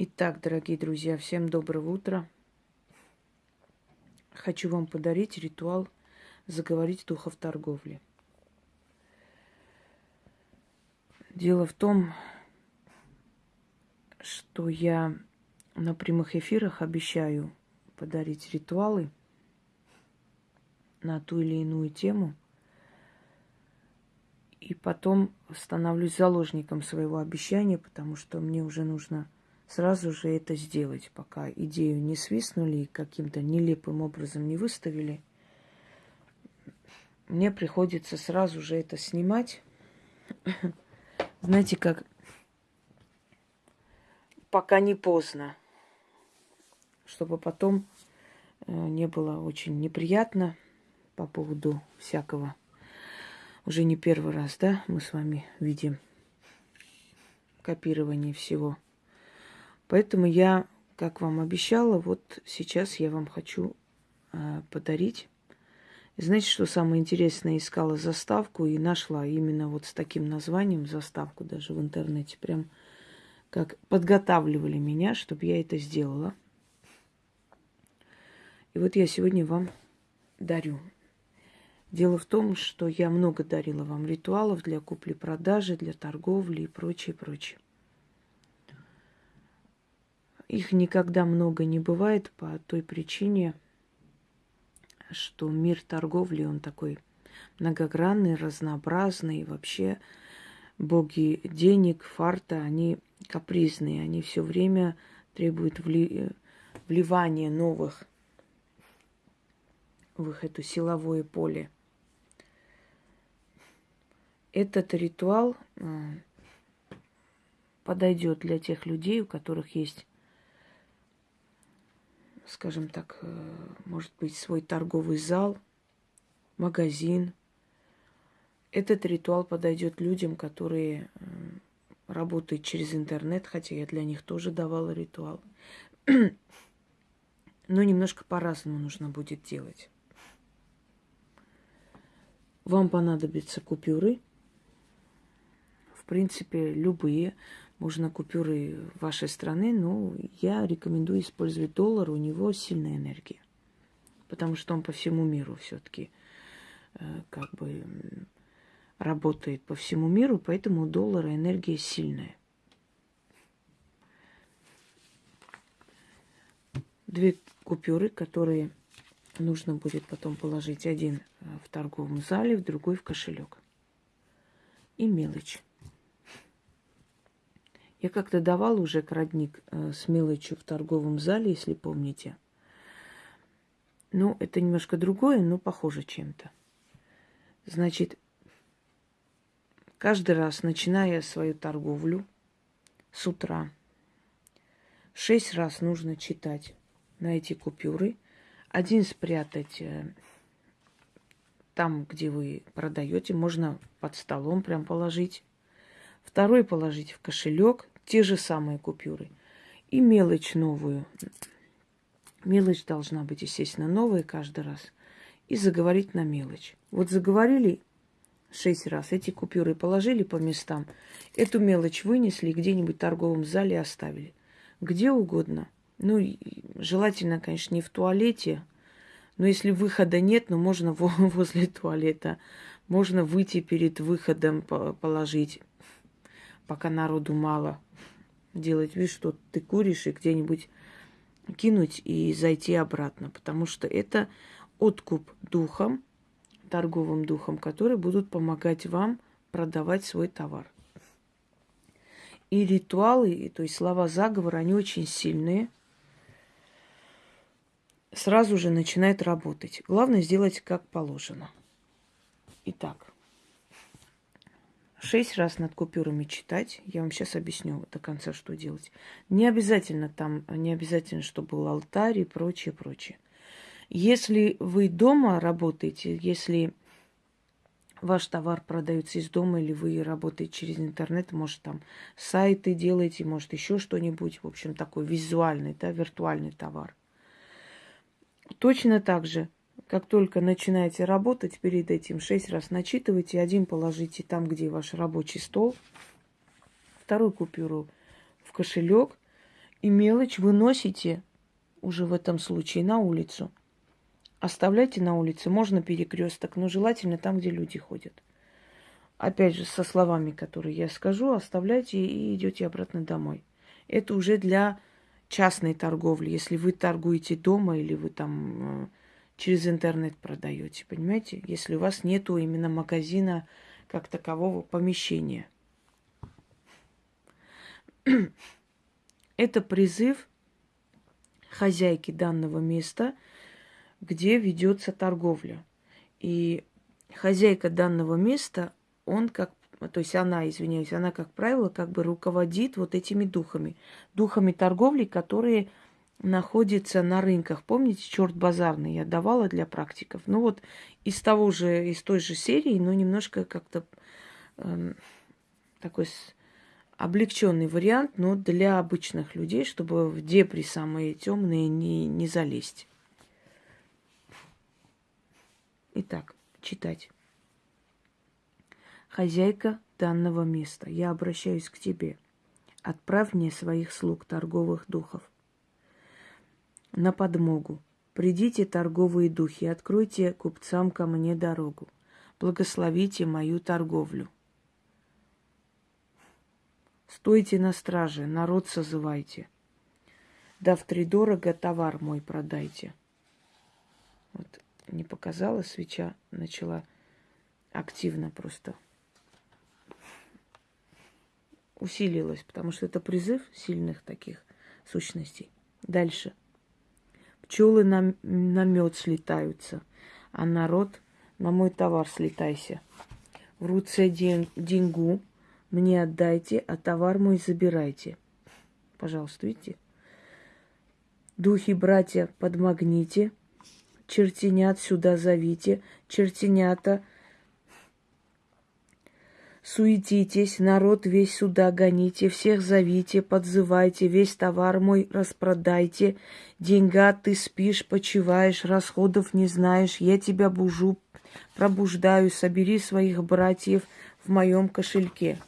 Итак, дорогие друзья, всем доброго утра. Хочу вам подарить ритуал заговорить духов торговли. Дело в том, что я на прямых эфирах обещаю подарить ритуалы на ту или иную тему. И потом становлюсь заложником своего обещания, потому что мне уже нужно сразу же это сделать, пока идею не свистнули и каким-то нелепым образом не выставили. Мне приходится сразу же это снимать. Знаете, как пока не поздно, чтобы потом э, не было очень неприятно по поводу всякого. Уже не первый раз, да, мы с вами видим копирование всего – Поэтому я, как вам обещала, вот сейчас я вам хочу э, подарить. знаете, что самое интересное? Искала заставку и нашла именно вот с таким названием заставку даже в интернете. Прям как подготавливали меня, чтобы я это сделала. И вот я сегодня вам дарю. Дело в том, что я много дарила вам ритуалов для купли-продажи, для торговли и прочее, прочее. Их никогда много не бывает по той причине, что мир торговли, он такой многогранный, разнообразный. Вообще боги денег, фарта, они капризные, они все время требуют вли... вливания новых в их это силовое поле. Этот ритуал э, подойдет для тех людей, у которых есть скажем так, э, может быть, свой торговый зал, магазин. Этот ритуал подойдет людям, которые э, работают через интернет, хотя я для них тоже давала ритуал. Но немножко по-разному нужно будет делать. Вам понадобятся купюры. В принципе, любые. Можно купюры вашей страны, но я рекомендую использовать доллар, у него сильная энергия. Потому что он по всему миру все-таки э, как бы работает по всему миру, поэтому у доллара энергия сильная. Две купюры, которые нужно будет потом положить один э, в торговом зале, в другой в кошелек. И мелочь. Я как-то давал уже крадник э, с мелочью в торговом зале, если помните. Ну, это немножко другое, но похоже чем-то. Значит, каждый раз, начиная свою торговлю с утра, шесть раз нужно читать на эти купюры. Один спрятать э, там, где вы продаете, можно под столом прям положить Второй положить в кошелек, те же самые купюры. И мелочь новую. Мелочь должна быть, естественно, новая каждый раз. И заговорить на мелочь. Вот заговорили шесть раз, эти купюры положили по местам, эту мелочь вынесли где-нибудь в торговом зале оставили. Где угодно. Ну, желательно, конечно, не в туалете, но если выхода нет, ну, можно возле туалета. Можно выйти перед выходом положить пока народу мало, делать вид, что ты куришь и где-нибудь кинуть и зайти обратно, потому что это откуп духом, торговым духом, которые будут помогать вам продавать свой товар. И ритуалы, то есть слова заговора, они очень сильные. Сразу же начинает работать. Главное сделать как положено. Итак, шесть раз над купюрами читать. Я вам сейчас объясню до конца, что делать. Не обязательно там, не обязательно, чтобы был алтарь и прочее, прочее. Если вы дома работаете, если ваш товар продается из дома, или вы работаете через интернет, может, там сайты делаете, может, еще что-нибудь, в общем, такой визуальный, да, виртуальный товар. Точно так же как только начинаете работать, перед этим шесть раз начитывайте, один положите там, где ваш рабочий стол, вторую купюру в кошелек И мелочь выносите уже в этом случае на улицу. Оставляйте на улице, можно перекресток, но желательно там, где люди ходят. Опять же, со словами, которые я скажу, оставляйте и идете обратно домой. Это уже для частной торговли, если вы торгуете дома или вы там э, через интернет продаете, понимаете? Если у вас нету именно магазина как такового помещения. Это призыв хозяйки данного места, где ведется торговля. И хозяйка данного места, он как, то есть она, извиняюсь, она, как правило, как бы руководит вот этими духами. Духами торговли, которые находятся на рынках. Помните, черт базарный я давала для практиков? Ну вот из того же, из той же серии, но немножко как-то э, такой облегченный вариант, но для обычных людей, чтобы в депри самые темные не, не залезть. Итак, читать. Хозяйка данного места, я обращаюсь к тебе. Отправь мне своих слуг, торговых духов, на подмогу. Придите, торговые духи, откройте купцам ко мне дорогу. Благословите мою торговлю. Стойте на страже, народ созывайте. Да втридорого товар мой продайте. Вот не показала свеча, начала активно просто усилилась, потому что это призыв сильных таких сущностей. Дальше. Пчелы на, на мед слетаются, а народ на мой товар слетайся. В руце день, деньгу мне отдайте, а товар мой забирайте. Пожалуйста, видите? Духи, братья, подмагните, чертенят сюда зовите, чертенята, суетитесь, народ весь сюда гоните, всех зовите, подзывайте, весь товар мой распродайте, деньга ты спишь, почиваешь, расходов не знаешь, я тебя бужу, пробуждаю, собери своих братьев в моем кошельке.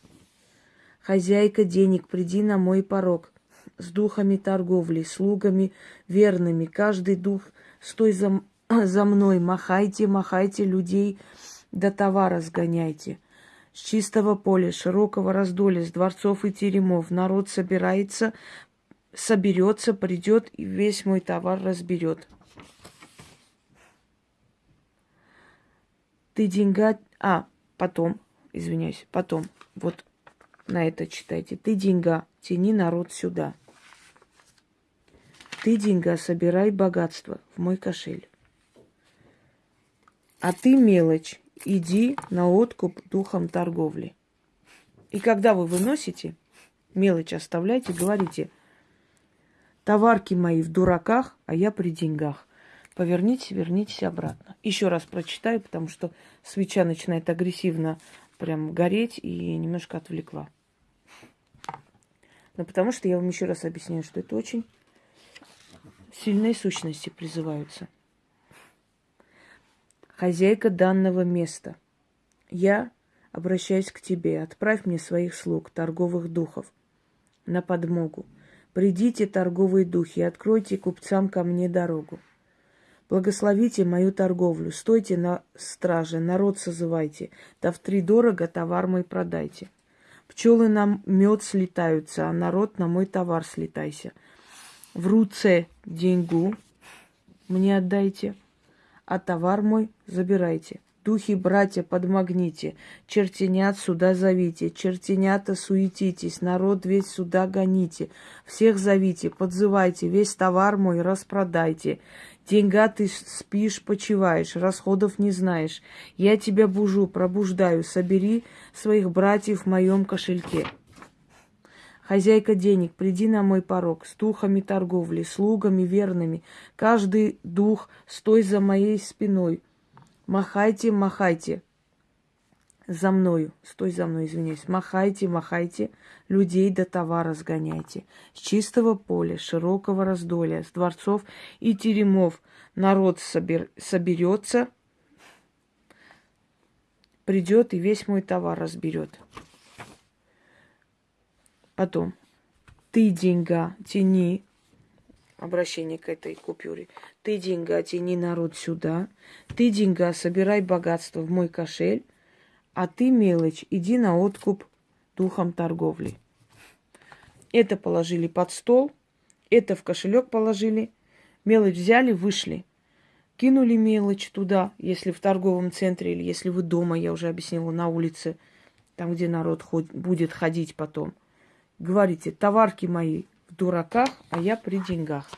Хозяйка денег, приди на мой порог. С духами торговли, слугами верными. Каждый дух, стой за, за мной, махайте, махайте людей, до товара сгоняйте. С чистого поля, широкого раздоля, с дворцов и теремов народ собирается, соберется, придет и весь мой товар разберет. Ты деньга... А, потом, извиняюсь, потом. Вот на это читайте. Ты деньга, тяни народ сюда. Ты деньга, собирай богатство в мой кошель. А ты мелочь, иди на откуп духом торговли. И когда вы выносите, мелочь оставляйте, говорите, товарки мои в дураках, а я при деньгах. Поверните, вернитесь обратно. Еще раз прочитаю, потому что свеча начинает агрессивно прям гореть и немножко отвлекла. Но потому что я вам еще раз объясняю, что это очень сильные сущности призываются. Хозяйка данного места, я обращаюсь к тебе, отправь мне своих слуг, торговых духов, на подмогу. Придите, торговые духи, откройте купцам ко мне дорогу. Благословите мою торговлю, стойте на страже, народ созывайте, да в три дорого товар мой продайте. Пчелы на мед слетаются, а народ на мой товар слетайся. В руце деньгу мне отдайте, а товар мой забирайте. Духи, братья, подмогните, чертенят сюда зовите, чертенята суетитесь, народ весь сюда гоните, всех зовите, подзывайте, весь товар мой распродайте. Деньга ты спишь, почиваешь, расходов не знаешь. Я тебя бужу, пробуждаю, собери своих братьев в моем кошельке. Хозяйка денег, приди на мой порог, с духами торговли, слугами верными. Каждый дух, стой за моей спиной. Махайте, махайте, за мною, стой за мной, извиняюсь, махайте, махайте, людей до товара сгоняйте. С чистого поля, широкого раздолья, с дворцов и теремов народ собер, соберется, придет и весь мой товар разберет. Потом. Ты деньга тяни, обращение к этой купюре. Ты деньга тяни народ сюда. Ты деньга собирай богатство в мой кошель. А ты, мелочь, иди на откуп духом торговли. Это положили под стол, это в кошелек положили, мелочь взяли, вышли. Кинули мелочь туда, если в торговом центре или если вы дома, я уже объяснила, на улице, там, где народ ход, будет ходить потом. Говорите, товарки мои в дураках, а я при деньгах.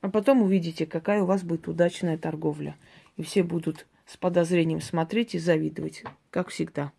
А потом увидите, какая у вас будет удачная торговля. И все будут с подозрением смотреть и завидовать, как всегда.